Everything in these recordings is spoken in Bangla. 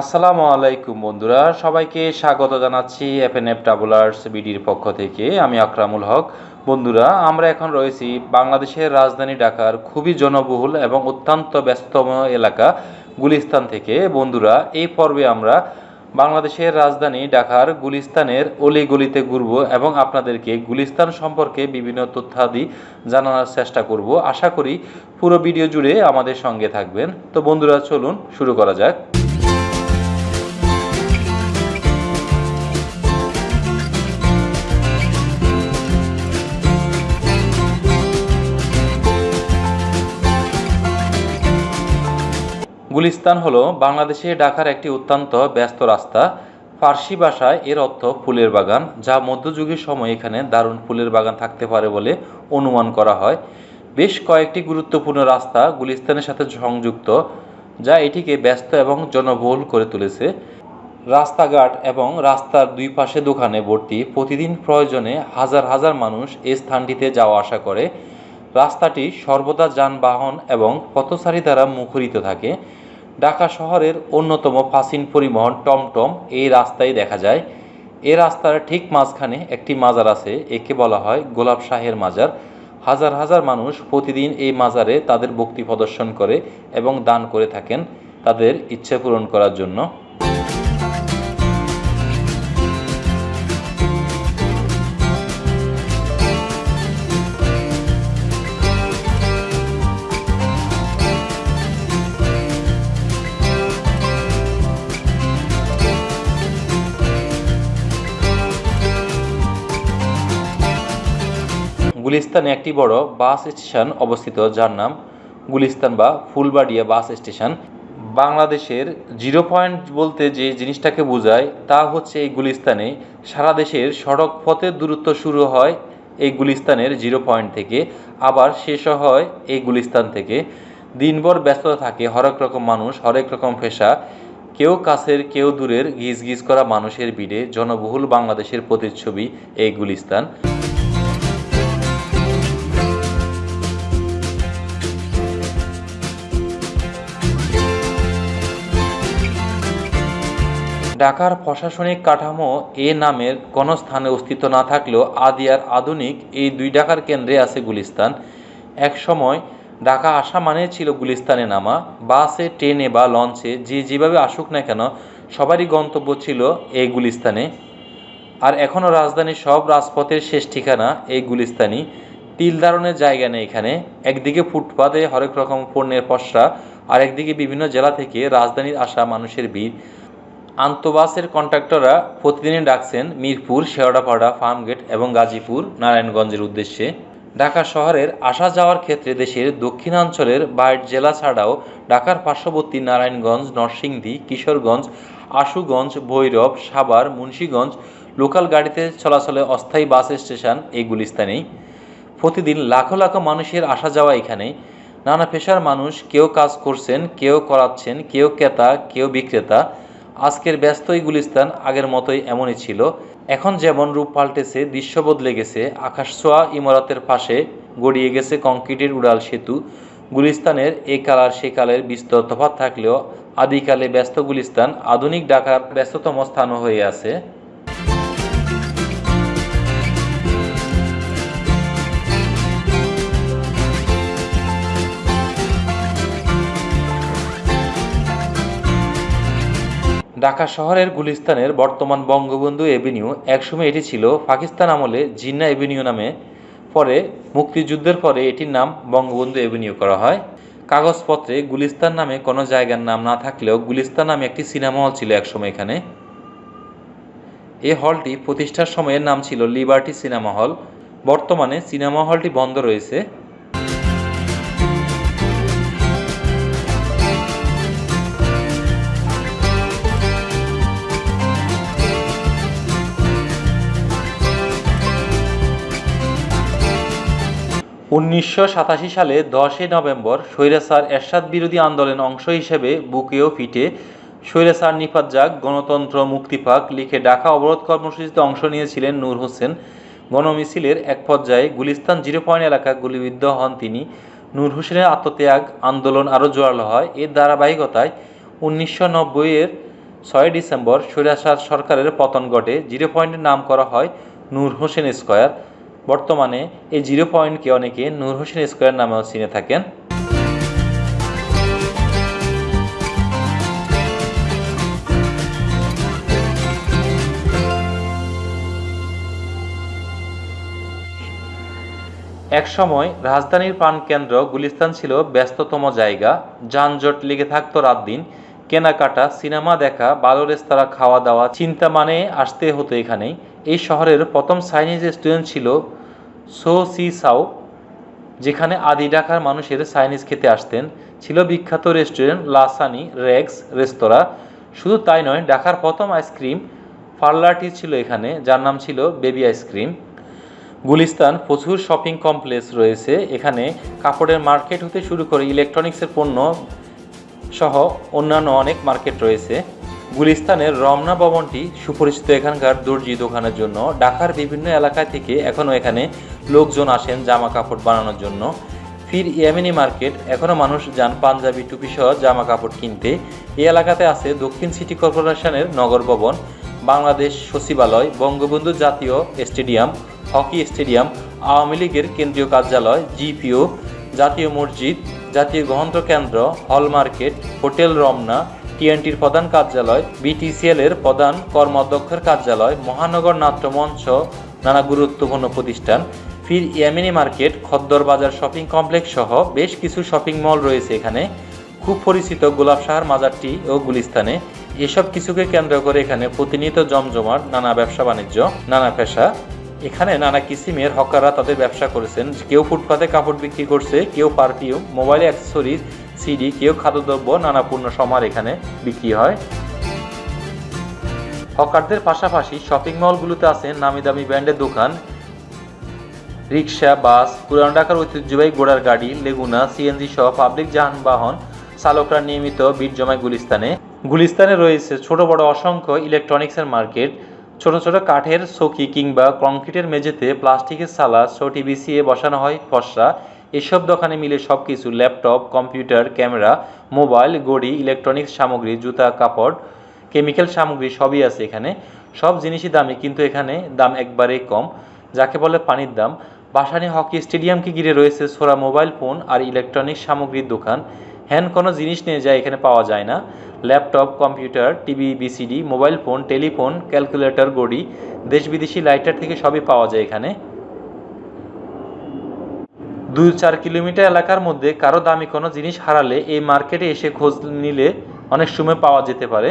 আসসালামু আলাইকুম বন্ধুরা, সবাইকে স্বাগত জানাচ্ছি এফএনএফ ট্রাভেলার্স বিডির পক্ষ থেকে। আমি আকরামুল হক। বন্ধুরা, আমরা এখন রয়েছি বাংলাদেশের রাজধানী ঢাকার খুবই জনবহুল এবং অত্যন্ত ব্যস্ততম এলাকা গুলিস্তান থেকে। বন্ধুরা, এই পর্বে আমরা বাংলাদেশের রাজধানী ঢাকার গুলিস্তানের অলিগলিতে ঘুরব এবং আপনাদেরকে গুলিস্তান সম্পর্কে বিভিন্ন তথ্যাদি জানানোর চেষ্টা করব। আশা করি পুরো ভিডিও জুড়ে আমাদের সঙ্গে থাকবেন। তো বন্ধুরা, চলুন শুরু করা যাক। গুলিস্তান হলো বাংলাদেশে ঢাকার একটি অত্যন্ত ব্যস্ত রাস্তা। ফার্সি ভাষায় এর অর্থ ফুলের বাগান, যা মধ্যযুগের সময় এখানে দারুণ ফুলের বাগান থাকতে পারে বলে অনুমান করা হয়। বেশ কয়েকটি গুরুত্বপূর্ণ রাস্তা গুলিস্তানের সাথে সংযুক্ত, যা এটিকে ব্যস্ত এবং জনবহুল করে তুলেছে। রাস্তাঘাট এবং রাস্তার দুই পাশে দোকানে ভর্তি প্রতিদিন প্রয়োজনে হাজার হাজার মানুষ এই স্থানটিতে যাওয়া আসা করে। রাস্তাটি সর্বদা যানবাহন এবং পথচারী দ্বারা মুখরিত থাকে। ঢাকা শহরের অন্যতম প্রাচীন পরিবহন টমটম এই রাস্তায় দেখা যায়। এ রাস্তার ঠিক মাঝখানে একটি মাজার আছে, একে বলা হয় গোলাপ শাহের মাজার। হাজার হাজার মানুষ প্রতিদিন এই মাজারে তাদের ভক্তি প্রদর্শন করে এবং দান করে থাকেন তাদের ইচ্ছে পূরণ করার জন্য। গুলিস্তানে একটি বড় বাস স্টেশন অবস্থিত, যার নাম গুলিস্তান বা ফুলবাড়িয়া বাস স্টেশন। বাংলাদেশের জিরো পয়েন্ট বলতে যে জিনিসটাকে বোঝায় তা হচ্ছে এই গুলিস্তানে সারা দেশের সড়ক পথের দূরত্ব শুরু হয় এই গুলিস্তানের জিরো পয়েন্ট থেকে, আবার শেষও হয় এই গুলিস্তান থেকে। দিনভর ব্যস্ততা থাকে, হরেক রকম মানুষ, হরেক রকম পেশা, কেউ কাছের, কেউ দূরের গিজ গিজ করা মানুষের ভিড়ে, জনবহুল বাংলাদেশের প্রতিচ্ছবি এই গুলিস্তান। ঢাকার প্রশাসনিক কাঠামো এ নামের কোনো স্থানে অস্তিত্ব না থাকলেও আদি আর আধুনিক এই দুই ঢাকার কেন্দ্রে আছে গুলিস্তান। এক সময় ঢাকা আসা মানে ছিল গুলিস্তানে নামা। বাসে, ট্রেনে বা লঞ্চে যে যেভাবে আসুক না কেন সবারই গন্তব্য ছিল এই গুলিস্তানে। আর এখনও রাজধানীর সব রাজপথের শেষ ঠিকানা এই গুলিস্তানি তিল ধারণের জায়গা নেই এখানে। একদিকে ফুটপাতে হরেক রকম পণ্যের পসরা আর একদিকে বিভিন্ন জেলা থেকে রাজধানীর আসা মানুষের ভিড়। আন্তবাসের কন্ট্রাক্টররা প্রতিদিনই ডাকছেন মিরপুর, শেওড়াপাড়া, ফার্মগেট এবং গাজীপুর, নারায়ণগঞ্জের উদ্দেশ্যে। ঢাকা শহরের আসা যাওয়ার ক্ষেত্রে দেশের দক্ষিণাঞ্চলের বাইট জেলা ছাড়াও ঢাকার পার্শ্ববর্তী নারায়ণগঞ্জ, নরসিংদী, কিশোরগঞ্জ, আশুগঞ্জ, ভৈরব, সাভার, মুন্সীগঞ্জ লোকাল গাড়িতে চলাচলে অস্থায়ী বাস স্টেশন এই গুলিস্তানেই। প্রতিদিন লাখো লাখো মানুষের আসা যাওয়া এখানে। নানা পেশার মানুষ কেউ কাজ করছেন, কেউ করাচ্ছেন, কেউ ক্রেতা, কেউ বিক্রেতা। আজকের ব্যস্তই গুলিস্তান আগের মতোই এমনই ছিল। এখন যেমন রূপ পাল্টেছে, দৃশ্য বদলে গেছে আকাশছোয়া ইমারতের পাশে গড়িয়ে গেছে কংক্রিটের উড়াল সেতু। গুলিস্তানের এই কালার সে কালের বিস্তর তফাৎ থাকলেও আদিকালে ব্যস্ত গুলিস্তান আধুনিক ঢাকার ব্যস্ততম স্থানও হয়ে আছে। ঢাকা শহরের গুলিস্তানের বর্তমান বঙ্গবন্ধু এভিনিউ, একসময় এটি ছিল পাকিস্তান আমলে জিন্না এভিনিউ নামে, পরে মুক্তিযুদ্ধের পরে এটির নাম বঙ্গবন্ধু এভিনিউ করা হয়। কাগজপত্রে গুলিস্তান নামে কোনো জায়গার নাম না থাকলেও গুলিস্তান নামে একটি সিনেমা হল ছিল একসময় এখানে। এই হলটি প্রতিষ্ঠার সময়ের নাম ছিল লিবার্টি সিনেমা হল। বর্তমানে সিনেমা হলটি বন্ধ রয়েছে। উনিশশো সাতাশি সালে দশই নভেম্বর স্বৈরাচার এরশাদ বিরোধী আন্দোলন অংশ হিসেবে বুকে ও পিঠে স্বৈরাচার নিপাত যাক গণতন্ত্র মুক্তি পাক লিখে ঢাকা অবরোধ কর্মসূচিতে অংশ নিয়েছিলেন নূর হোসেন। গণমিছিলের এক পর্যায়ে গুলিস্তান জিরো পয়েন্ট এলাকা গুলিবিদ্ধ হন তিনি। নূর হোসেনের আত্মত্যাগ আন্দোলন আরও জোরালো হয়। এর ধারাবাহিকতায় উনিশশো নব্বইয়ের ছয় ডিসেম্বর স্বৈরাচার সরকারের পতন ঘটে। জিরো পয়েন্টের নাম করা হয় নূর হোসেন স্কয়ার। বর্তমানে এই জিরো পয়েন্টকে অনেকে নূর হোসেন স্কোয়ার নামেও চিনে থাকেন। একসময় রাজধানীর প্রাণকেন্দ্র গুলিস্তান ছিল ব্যস্ততম জায়গা। যানজট লেগে থাকতো রাত দিন। কেনাকাটা, সিনেমা দেখা ভালো রেস্তোরাঁ, খাওয়া দাওয়া, চিন্তা মানে আসতে হতো এখানেই। এই শহরের প্রথম সাইনিজ রেস্টুরেন্ট ছিল সো সি সাও, যেখানে আদি ঢাকার মানুষের চাইনিজ খেতে আসতেন, ছিল বিখ্যাত রেস্টুরেন্ট লাসানি রেক্স রেস্তোরাঁ। শুধু তাই নয়, ঢাকার প্রথম আইসক্রিম পার্লারটি ছিল এখানে, যার নাম ছিল বেবি আইসক্রিম। গুলিস্তান প্রচুর শপিং কমপ্লেক্স রয়েছে। এখানে কাপড়ের মার্কেট হতে শুরু করে ইলেকট্রনিক্সের পণ্য সহ অন্যান্য অনেক মার্কেট রয়েছে। গুলিস্তানের রমনা ভবনটি সুপরিচিত এখানকার দর্জি দোকানের জন্য। ঢাকার বিভিন্ন এলাকা থেকে এখনও এখানে লোকজন আসেন জামা কাপড় বানানোর জন্য। ফির ইয়ামিনি মার্কেট এখনও মানুষ যান পাঞ্জাবি টুপি সহ জামা কাপড় কিনতে। এই এলাকাতে আছে দক্ষিণ সিটি কর্পোরেশনের নগর ভবন, বাংলাদেশ সচিবালয়, বঙ্গবন্ধু জাতীয় স্টেডিয়াম, হকি স্টেডিয়াম, আওয়ামী লীগের কেন্দ্রীয় কার্যালয়, জিপিও, জাতীয় মসজিদ, জাতীয় গ্রন্থ কেন্দ্র হল মার্কেট, হোটেল রমনা টিএনটির প্রধান কার্যালয়, বিটিসিএল এর প্রধান কর্মাধ্যক্ষের কার্যালয়, মহানগর নাট্যমঞ্চ নানা গুরুত্বপূর্ণ প্রতিষ্ঠান, ফির ইয়ামিনি মার্কেট, খদ্দর বাজার শপিং কমপ্লেক্স সহ বেশ কিছু শপিং মল রয়েছে এখানে। খুব পরিচিত গোলাপ শাহার মাজারটি ও গুলিস্তানে। এসব কিছুকে কেন্দ্র করে এখানে প্রতিনিয়ত জমজমাট, নানা ব্যবসা বাণিজ্য, নানা পেশা। এখানে নানা কিসিমের হকাররা তাদের ব্যবসা করেছেন। কেউ ফুটপাতে কাপড় বিক্রি করছে, কেউ পারফিউম, মোবাইল অ্যাক্সেসরিজ সিডি, কেউ খাদ্যদ্রব্য, নানা সমার এখানে বিক্রি হয়। হকারদের পাশাপাশি শপিং মলগুলোতে আছে নামি দামি ব্র্যান্ডের দোকান। রিক্সা, বাস, পুরান ঢাকার ঐতিহ্যবাহী ঘোড়ার গাড়ি, লেগুনা সিএনজি সহ পাবলিক যানবাহন চালকরা নিয়মিত ভিড় জমায় গুলিস্তানে। গুলিস্তানে রয়েছে ছোট, বড়, অসংখ্য ইলেকট্রনিক্সের মার্কেট। ছোট ছোট কাঠের চকি কিংবা কংক্রিটের মেঝেতে প্লাস্টিকের সালা চটি বিছিয়ে বসানো হয় ফসরা। এসব দোকানে মিলে সব কিছু ল্যাপটপ, কম্পিউটার, ক্যামেরা, মোবাইল গড়ি ইলেকট্রনিক্স সামগ্রী, জুতা, কাপড়, কেমিক্যাল সামগ্রী সবই আছে এখানে। সব জিনিসই দামি, কিন্তু এখানে দাম একবারেই কম। যাকে বলে পানির দাম। বাসানি হকি স্টেডিয়ামকে ঘিরে রয়েছে সোরা মোবাইল ফোন আর ইলেকট্রনিক্স সামগ্রীর দোকান? হ্যান, কোনো জিনিস নিয়ে যায় এখানে পাওয়া যায় না। Laptop, computer, TV, VCD, mobile phone, telephone, calculator গড়ি দেশ বিদেশি লাইটার থেকে সবই পাওয়া যায় এখানে। দুই চার কিলোমিটার এলাকার মধ্যে কারও দামি কোনো জিনিস হারালে এই মার্কেটে এসে খোঁজ নিলে অনেক সময় পাওয়া যেতে পারে।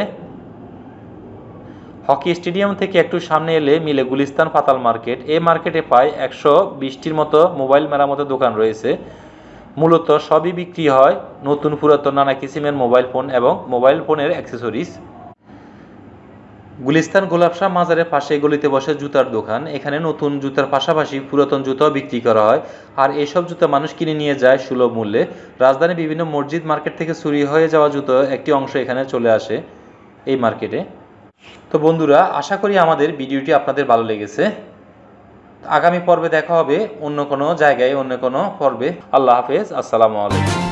হকি স্টেডিয়াম থেকে একটু সামনে এলে মিলে গুলিস্তান পাতাল মার্কেট। এই মার্কেটে প্রায় একশো বিশটির মতো মোবাইল মেরামতের দোকান রয়েছে। মূলত সবই বিক্রি হয় নতুন পুরাতন নানা কিসিমের মোবাইল ফোন এবং মোবাইল ফোনের অ্যাক্সেসরিজ। গুলিস্তান গোলাপশাহ মাজারের পাশে গলিতে বসে জুতার দোকান। এখানে নতুন জুতার পাশাপাশি পুরাতন জুতাও বিক্রি করা হয়। আর এইসব জুতা মানুষ কিনে নিয়ে যায় সুলভ মূল্যে। রাজধানীর বিভিন্ন মসজিদ মার্কেট থেকে চুরি হয়ে যাওয়া জুতো একটি অংশ এখানে চলে আসে এই মার্কেটে। তো বন্ধুরা, আশা করি আমাদের ভিডিওটি আপনাদের ভালো লেগেছে। আগামী পর্বে দেখা হবে অন্য কোনো জায়গায়, অন্য কোনো পর্বে। আল্লাহ হাফেজ, আসসালামু আলাইকুম।